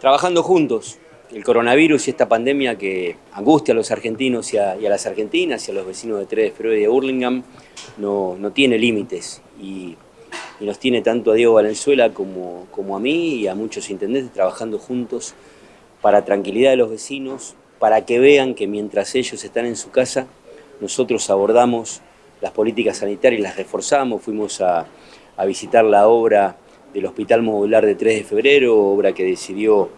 trabajando juntos. El coronavirus y esta pandemia que angustia a los argentinos y a, las argentinas y a los vecinos de 3 de febrero y de Burlingame no, no tiene límites y, nos tiene tanto a Diego Valenzuela como, como a mí y a muchos intendentes trabajando juntos para tranquilidad de los vecinos, para que vean que mientras ellos están en su casa, nosotros abordamos las políticas sanitarias y las reforzamos, fuimos a, a visitar la obra del Hospital Modular de 3 de Febrero, obra que decidió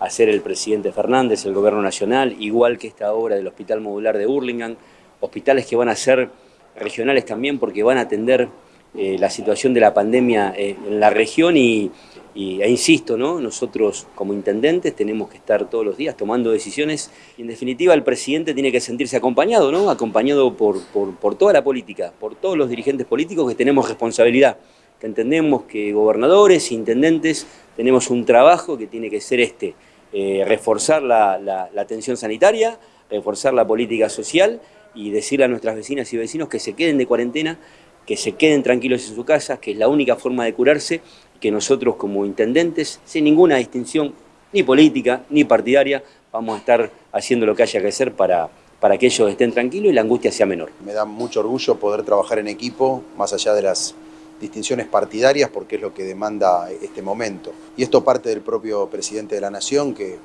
hacer el presidente Fernández, el gobierno nacional, igual que esta obra del Hospital Modular de Burlingame, hospitales que van a ser regionales también porque van a atender eh, la situación de la pandemia eh, en la región y, e insisto, ¿no? nosotros como intendentes tenemos que estar todos los días tomando decisiones y en definitiva el presidente tiene que sentirse acompañado, ¿no? acompañado por, por, por toda la política, por todos los dirigentes políticos que tenemos responsabilidad que entendemos que gobernadores, intendentes, tenemos un trabajo que tiene que ser este, eh, reforzar la, atención sanitaria, reforzar la política social y decirle a nuestras vecinas y vecinos que se queden de cuarentena, que se queden tranquilos en su casa, que es la única forma de curarse, que nosotros como intendentes, sin ninguna distinción ni política ni partidaria, vamos a estar haciendo lo que haya que hacer para, para que ellos estén tranquilos y la angustia sea menor. Me da mucho orgullo poder trabajar en equipo, más allá de las distinciones partidarias porque es lo que demanda este momento. Y esto parte del propio presidente de la Nación que,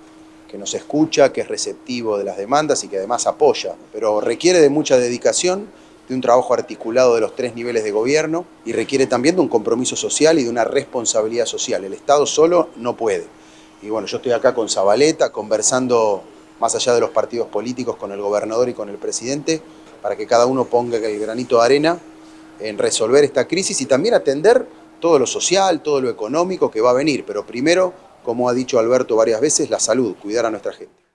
que nos escucha, que es receptivo de las demandas y que además apoya, pero requiere de mucha dedicación, de un trabajo articulado de los tres niveles de gobierno y requiere también de un compromiso social y de una responsabilidad social. El Estado solo no puede. Y bueno, yo estoy acá con Zabaleta conversando más allá de los partidos políticos con el gobernador y con el presidente para que cada uno ponga el granito de arena en resolver esta crisis y también atender todo lo social, todo lo económico que va a venir, pero primero, como ha dicho Alberto varias veces, la salud, cuidar a nuestra gente.